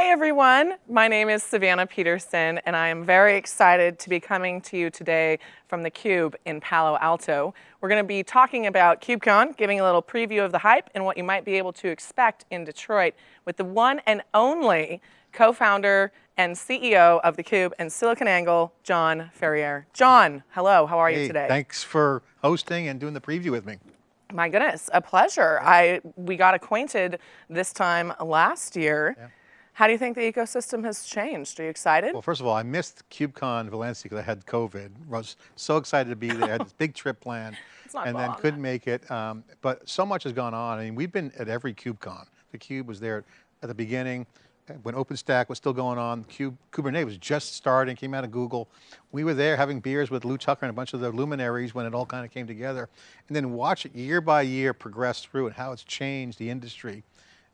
Hey everyone, my name is Savannah Peterson and I am very excited to be coming to you today from theCUBE in Palo Alto. We're going to be talking about KubeCon, giving a little preview of the hype and what you might be able to expect in Detroit with the one and only co-founder and CEO of theCUBE and SiliconANGLE, John Furrier. John, hello, how are hey, you today? thanks for hosting and doing the preview with me. My goodness, a pleasure. I We got acquainted this time last year. Yeah how do you think the ecosystem has changed? Are you excited? Well, first of all, I missed KubeCon Valencia because I had COVID. I was so excited to be there. I had this big trip planned and then couldn't make it. Um, but so much has gone on. I mean, we've been at every KubeCon. The Cube was there at the beginning when OpenStack was still going on, Cube, Kubernetes was just starting, came out of Google. We were there having beers with Lew Tucker and a bunch of the luminaries when it all kind of came together. And then watch it year by year progress through and how it's changed the industry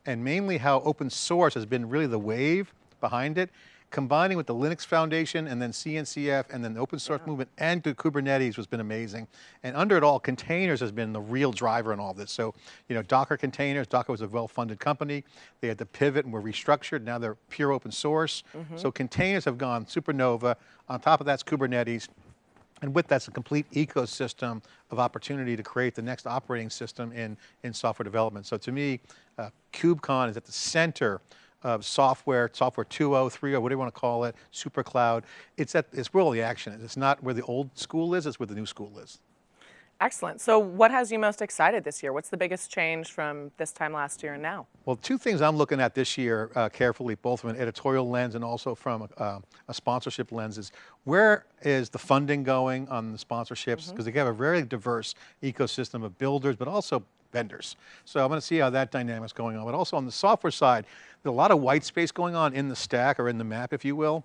and mainly how open source has been really the wave behind it, combining with the Linux Foundation and then CNCF and then the open source yeah. movement and to Kubernetes has been amazing. And under it all, containers has been the real driver in all this. So, you know, Docker containers, Docker was a well-funded company. They had to pivot and were restructured. Now they're pure open source. Mm -hmm. So containers have gone supernova. On top of that's Kubernetes. And with that's a complete ecosystem of opportunity to create the next operating system in, in software development. So to me, uh, KubeCon is at the center of software, software 2.0, 3.0, whatever you want to call it, super cloud. It's, at, it's where all the action is. It's not where the old school is, it's where the new school is. Excellent. So what has you most excited this year? What's the biggest change from this time last year and now? Well, two things I'm looking at this year uh, carefully, both from an editorial lens and also from a, uh, a, sponsorship lens is where is the funding going on the sponsorships? Because mm-hmm. mm -hmm. they have a very diverse ecosystem of builders, but also vendors. So I'm going to see how that dynamic's going on. But also on the software side, there's a lot of white space going on in the stack or in the map, if you will.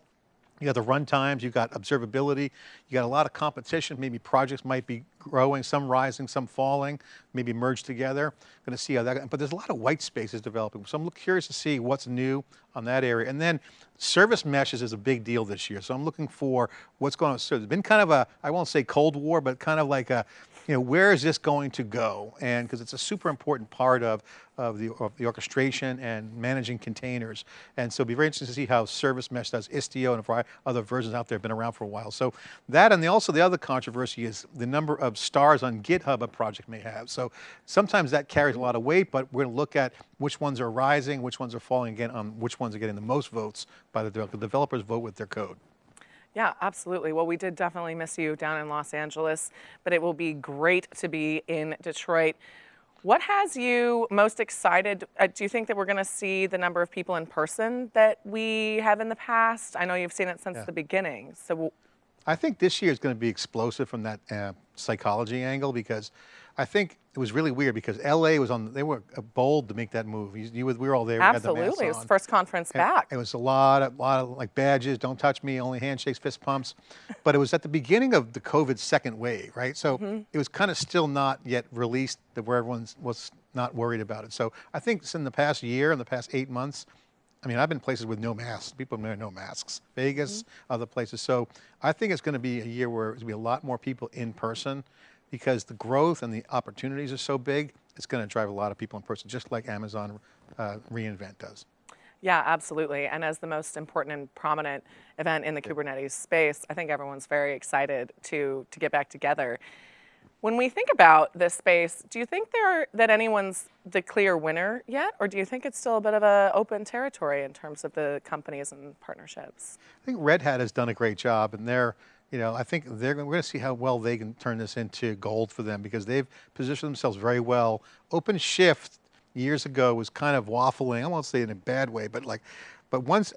You got the run times, you got observability, you got a lot of competition, maybe projects might be growing, some rising, some falling, maybe merged together. Going to see how that, but there's a lot of white spaces developing. So I'm curious to see what's new on that area. And then service meshes is a big deal this year. So I'm looking for what's going on. So there's been kind of a, I won't say cold war, but kind of like a, you know, where is this going to go? And because it's a super important part of, of, the, of the orchestration and managing containers. And so it'll be very interesting to see how Service Mesh does Istio and a variety other versions out there have been around for a while. So that and the, also the other controversy is the number of stars on GitHub a project may have. So sometimes that carries a lot of weight, but we're going to look at which ones are rising, which ones are falling again, on which ones are getting the most votes by the. The developers vote with their code. Yeah, absolutely. Well, we did definitely miss you down in Los Angeles, but it will be great to be in Detroit. What has you most excited? Uh, do you think that we're going to see the number of people in person that we have in the past? I know you've seen it since yeah. the beginning. So I think this year is going to be explosive from that uh, psychology angle because I think it was really weird because LA was on, they were bold to make that move. You, you we were all there. Absolutely, it was the first conference and back. It was a lot, of, lot of like badges, don't touch me, only handshakes, fist pumps. but it was at the beginning of the COVID second wave, right? So mm -hmm. it was kind of still not yet released that where everyone was not worried about it. So I think in the past year, in the past eight months, I mean, I've been places with no masks. People wear no masks. Vegas, mm -hmm. other places. So I think it's going to be a year where there's going to be a lot more people in person because the growth and the opportunities are so big, it's going to drive a lot of people in person, just like Amazon uh, reInvent does. Yeah, absolutely. And as the most important and prominent event in the Kubernetes space, I think everyone's very excited to, to get back together. When we think about this space, do you think there that anyone's the clear winner yet, or do you think it's still a bit of an open territory in terms of the companies and partnerships? I think Red Hat has done a great job, and they're you know, I think they're we're going to see how well they can turn this into gold for them because they've positioned themselves very well. OpenShift years ago was kind of waffling. I won't say in a bad way, but like, but once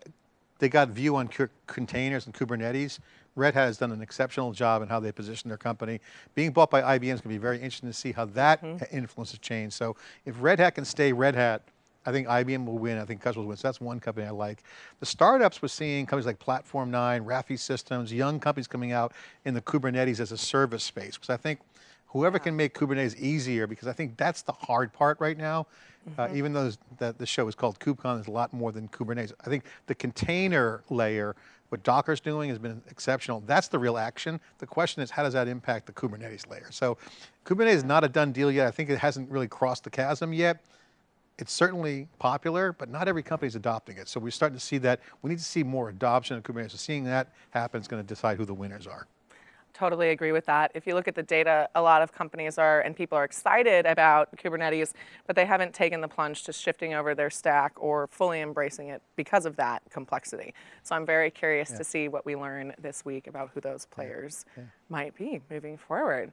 they got view on containers and Kubernetes, Red Hat has done an exceptional job in how they position their company. Being bought by IBM is going to be very interesting to see how that mm -hmm. influences change. So if Red Hat can stay Red Hat, I think IBM will win. I think customers will win. So that's one company I like. The startups we're seeing companies like Platform 9, Rafay Systems, young companies coming out in the Kubernetes as a service space. Because I think whoever can make Kubernetes easier, because I think that's the hard part right now. Mm -hmm. uh, mm-hmm. even though that the show is called KubeCon, there's a lot more than Kubernetes. I think the container layer, what Docker's doing has been exceptional. That's the real action. The question is, how does that impact the Kubernetes layer? So Kubernetes is not a done deal yet. I think it hasn't really crossed the chasm yet it's certainly popular, but not every company is adopting it. So we're starting to see that. We need to see more adoption of Kubernetes. So seeing that happen is going to decide who the winners are. Totally agree with that. If you look at the data, a lot of companies are and people are excited about Kubernetes, but they haven't taken the plunge to shifting over their stack or fully embracing it because of that complexity. So I'm very curious Yeah. to see what we learn this week about who those players Yeah. might be moving forward.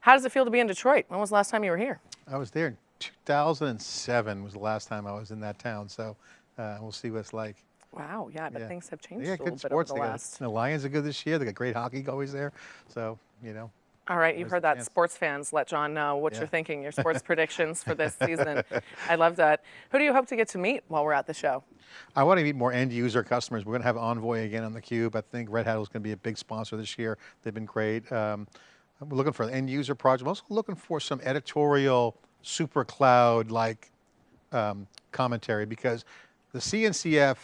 How does it feel to be in Detroit? When was the last time you were here? I was there 2007 was the last time I was in that town. So uh, we'll see what it's like. Wow, yeah, but Yeah. things have changed Yeah, a little good bit sports. the got, last. the Lions are good this year. They got great hockey always there. So, you know, All right, you've heard that. chance? Sports fans, let John know what Yeah. you're thinking, your sports predictions for this season. I love that. Who do you hope to get to meet while we're at the show? I want to meet more end user customers. We're going to have Envoy again on the Cube. I think Red Hat is going to be a big sponsor this year. They've been great. Um, we're looking for an end user project. I'm also looking for some editorial super cloud like um, commentary because the CNCF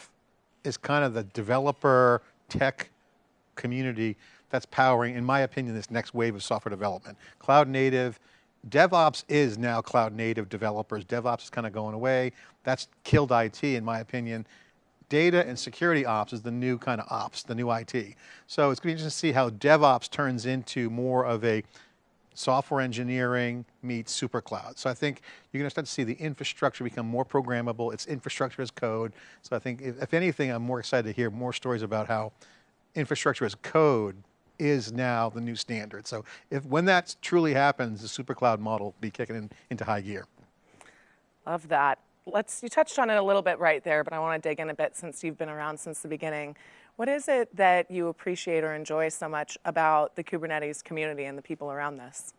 is kind of the developer tech community that's powering, in my opinion, this next wave of software development. Cloud native, DevOps is now cloud native developers. DevOps is kind of going away. That's killed IT, in my opinion. Data and security ops is the new kind of ops, the new IT. So it's going to be interesting to see how DevOps turns into more of a software engineering meets super cloud. So I think you're going to start to see the infrastructure become more programmable. It's infrastructure as code. So I think if, if anything, I'm more excited to hear more stories about how infrastructure as code is now the new standard. So if when that truly happens, the super cloud model will be kicking in, into high gear. Love that. Let's, you touched on it a little bit right there, but I want to dig in a bit since you've been around since the beginning. What is it that you appreciate or enjoy so much about the Kubernetes community and the people around this?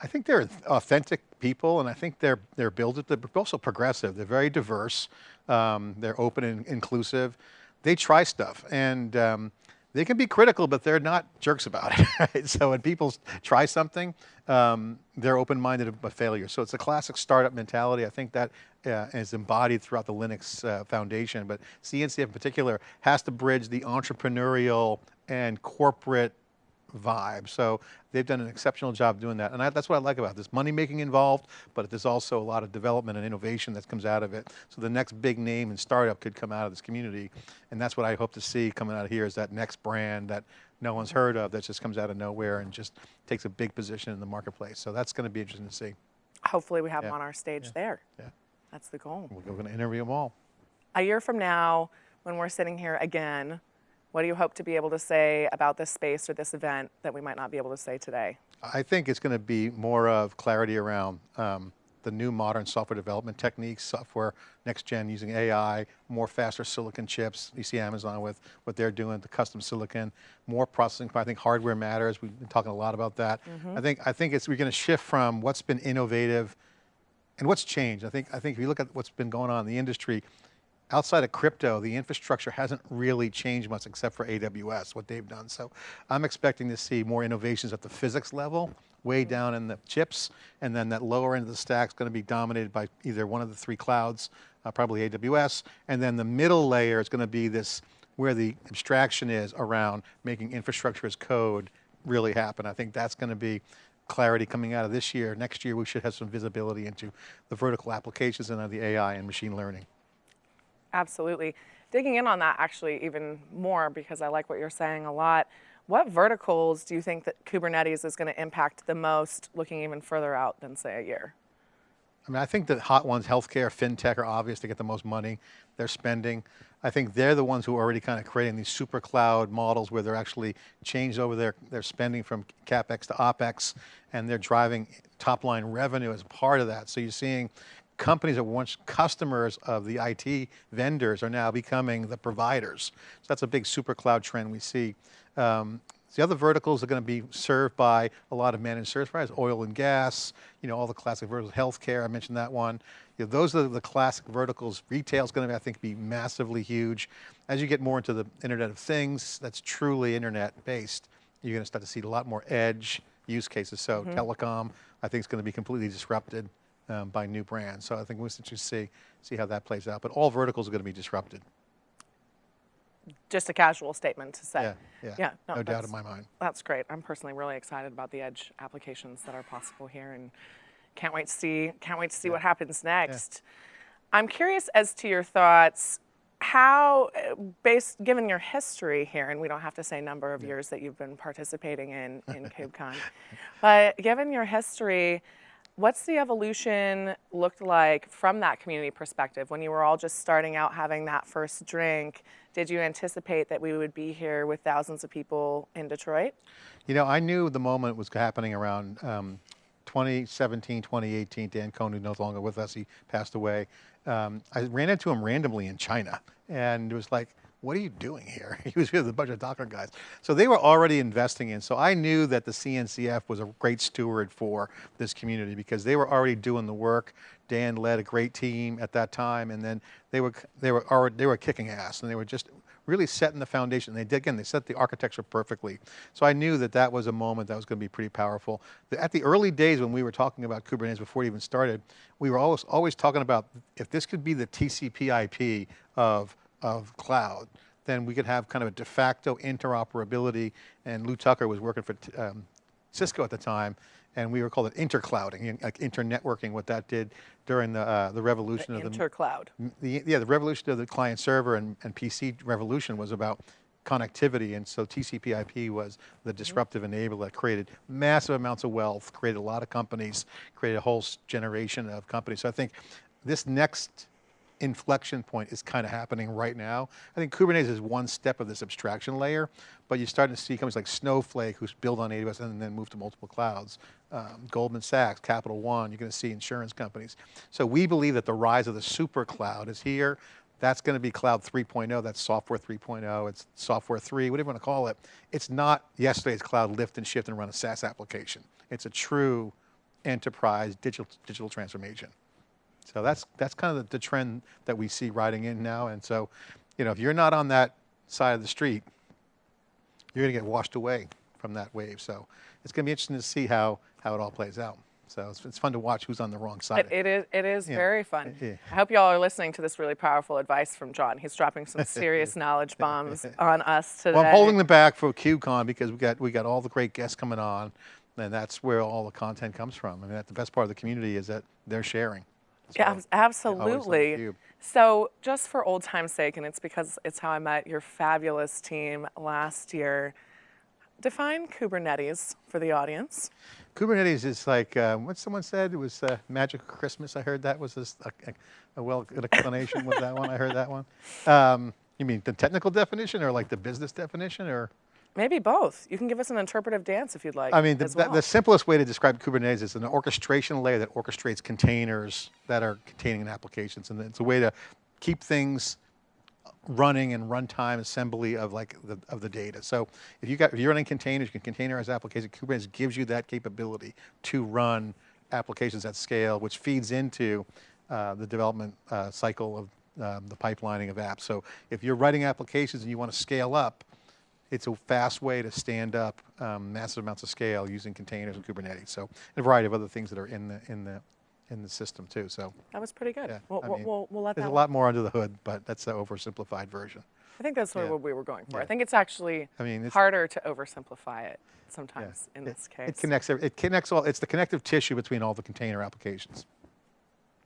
I think they're authentic people, and I think they're they're built. They're also progressive. They're very diverse. Um, they're open and inclusive. They try stuff, and um, they can be critical, but they're not jerks about it. Right? So when people try something, um, they're open-minded about failure. So it's a classic startup mentality. I think that uh, is embodied throughout the Linux uh, Foundation, but CNCF in particular has to bridge the entrepreneurial and corporate vibe. So they've done an exceptional job doing that. And I, that's what I like about this. Money making involved, but there's also a lot of development and innovation that comes out of it. So the next big name and startup could come out of this community. And that's what I hope to see coming out of here is that next brand that no one's heard of that just comes out of nowhere and just takes a big position in the marketplace. So that's going to be interesting to see. Hopefully we have Yeah. them on our stage there. Yeah. That's the goal. We're going to interview them all. A year from now, when we're sitting here again, what do you hope to be able to say about this space or this event that we might not be able to say today? I think it's going to be more of clarity around um, the new modern software development techniques, software next gen using AI, more faster silicon chips. You see Amazon with what they're doing, the custom silicon, more processing. I think hardware matters. We've been talking a lot about that. I think I think it's we're going to shift from what's been innovative and what's changed. I think I think if you look at what's been going on in the industry, outside of crypto, the infrastructure hasn't really changed much except for AWS, what they've done. So I'm expecting to see more innovations at the physics level, way down in the chips, and then that lower end of the stack is going to be dominated by either one of the three clouds, uh, probably AWS, and then the middle layer is going to be this where the abstraction is around making infrastructure as code really happen. I think that's going to be clarity coming out of this year. Next year, we should have some visibility into the vertical applications and the AI and machine learning. Absolutely. Digging in on that actually even more because I like what you're saying a lot. What verticals do you think that Kubernetes is going to impact the most looking even further out than say a year? I mean, I think the hot ones, healthcare, fintech, are obvious to get the most money they're spending. I think they're the ones who are already kind of creating these super cloud models where they're actually changed over their, their spending from CapEx to OpEx, and they're driving top line revenue as part of that. So you're seeing companies that once customers of the IT vendors are now becoming the providers. So that's a big super cloud trend we see. Um, the other verticals are going to be served by a lot of managed service providers, oil and gas, you know, all the classic verticals, healthcare, I mentioned that one. You know, those are the classic verticals. Retail is going to, I think, be massively huge. As you get more into the Internet of Things, that's truly internet based, you're going to start to see a lot more edge use cases. So telecom, I think is going to be completely disrupted um, by new brands. So I think we'll just see, see how that plays out. But all verticals are going to be disrupted. Just a casual statement to say. Yeah, yeah, Yeah, no, doubt in my mind. That's great. I'm personally really excited about the edge applications that are possible here. And Can't wait to see. Can't wait to see what happens next. I'm curious as to your thoughts. How, based given your history here, and we don't have to say number of years that you've been participating in in KubeCon, but given your history, what's the evolution looked like from that community perspective when you were all just starting out having that first drink? Did you anticipate that we would be here with thousands of people in Detroit? You know, I knew the moment was happening around um, 2017, 2018. Dan Kohn, who's no longer with us, he passed away. Um, I ran into him randomly in China and it was like, what are you doing here? He was with a bunch of Docker guys. So they were already investing in, so I knew that the CNCF was a great steward for this community because they were already doing the work. Dan led a great team at that time and then they were, they were, already, they were kicking ass and they were just really setting the foundation. They did, again, they set the architecture perfectly. So I knew that that was a moment that was going to be pretty powerful. At the early days when we were talking about Kubernetes before it even started, we were always, always talking about if this could be the TCP IP of, of cloud, then we could have kind of a de facto interoperability. And Lew Tucker was working for um, Cisco at the time, and we were called it interclouding, like internetworking, what that did during the, uh, the revolution The of the intercloud. the, yeah, the revolution of the client server and, and PC revolution was about connectivity and so TCP IP was the disruptive enabler that created massive amounts of wealth, created a lot of companies, created a whole generation of companies. So I think this next inflection point is kind of happening right now. I think Kubernetes is one step of this abstraction layer, but you're starting to see companies like Snowflake, who's built on AWS and then moved to multiple clouds. Um, Goldman Sachs, Capital One, you're going to see insurance companies. So we believe that the rise of the super cloud is here. That's going to be cloud 3.0, that's software 3.0, it's software 3, whatever you want to call it. It's not yesterday's cloud lift and shift and run a SaaS application. It's a true enterprise digital, digital transformation. So that's, that's kind of the, the trend that we see riding in now. And so, you know, if you're not on that side of the street, you're going to get washed away from that wave. So it's going to be interesting to see how, how it all plays out. So it's, it's fun to watch who's on the wrong side. It, it is, it is Yeah. very fun. Yeah. I hope y'all are listening to this really powerful advice from John. He's dropping some serious knowledge bombs on us today. Well, I'm holding them back for KubeCon because we got we got all the great guests coming on, and that's where all the content comes from. I mean, that's the best part of the community is that they're sharing. Yeah, So, abs- always on absolutely. So, just for old time's sake, and it's because it's how I met your fabulous team last year, define Kubernetes for the audience. Kubernetes is like uh, what someone said. It was uh, magic Christmas. I heard that was this, a, a, a well good explanation with that one. I heard that one. Um, you mean the technical definition or like the business definition or? Maybe both. You can give us an interpretive dance if you'd like. I mean, the, well. the simplest way to describe Kubernetes is an orchestration layer that orchestrates containers that are containing applications. And it's a way to keep things running and runtime assembly of like the, of the data. So if you got, if you're running containers, you can containerize applications. Kubernetes gives you that capability to run applications at scale, which feeds into uh, the development uh, cycle of um, the pipelining of apps. So if you're writing applications and you want to scale up, it's a fast way to stand up um, massive amounts of scale using containers and Kubernetes. So, and a variety of other things that are in the in the in the system too. So, that was pretty good. yeah, we'll, I mean, we'll, we'll let there's that a lot more under the hood, but that's the oversimplified version. I think that's Yeah. what we were going for. I think it's actually I mean, it's- harder to oversimplify it sometimes in It- this case. It connects. It connects all. It's the connective tissue between all the container applications.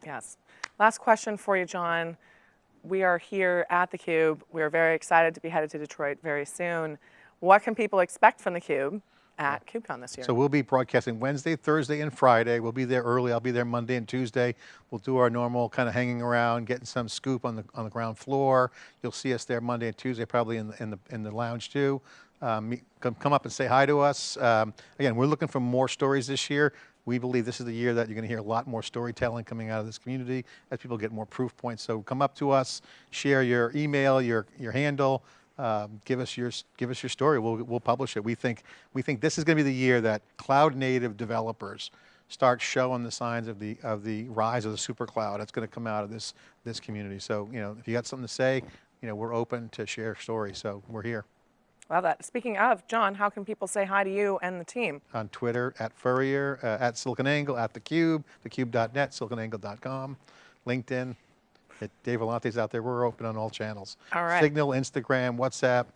Yes. Last question for you, John. We are here at the Cube. We are very excited to be headed to Detroit very soon. What can people expect from the Cube at KubeCon this year? So we'll be broadcasting Wednesday, Thursday, and Friday. We'll be there early. I'll be there Monday and Tuesday. We'll do our normal kind of hanging around, getting some scoop on the on the ground floor. You'll see us there Monday and Tuesday, probably in the in the in the lounge too. Um, come come up and say hi to us. Um, again, we're looking for more stories this year. We believe this is the year that you're going to hear a lot more storytelling coming out of this community as people get more proof points. So come up to us, share your email, your your handle. Um, give us your give us your story. We'll we'll publish it. We think we think this is going to be the year that cloud native developers start showing the signs of the of the rise of the super cloud. It's going to come out of this this community. So you know if you got something to say, you know we're open to share stories. So we're here Love that. Speaking of, John, how can people say hi to you and the team? On Twitter, at Furrier, uh, at SiliconANGLE, at theCUBE, thecube.net, siliconangle.com, LinkedIn. Dave Vellante's out there. We're open on all channels. All right. Signal, Instagram, WhatsApp.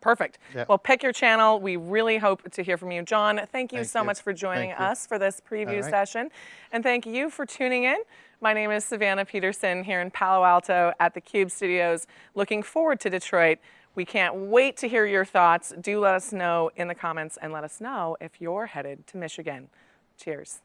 Perfect. Yeah. Well, pick your channel. We really hope to hear from you. John, thank you thank so you. much for joining thank us you. for this preview right. session. And thank you for tuning in. My name is Savannah Peterson here in Palo Alto at the Cube Studios. Looking forward to Detroit. We can't wait to hear your thoughts. Do let us know in the comments and let us know if you're headed to Michigan. Cheers.